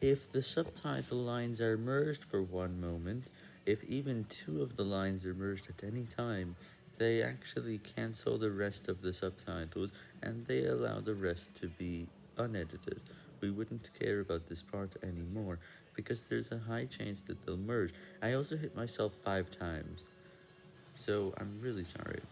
If the subtitle lines are merged for one moment, if even two of the lines are merged at any time, they actually cancel the rest of the subtitles, and they allow the rest to be unedited. We wouldn't care about this part anymore, because there's a high chance that they'll merge. I also hit myself five times, so I'm really sorry.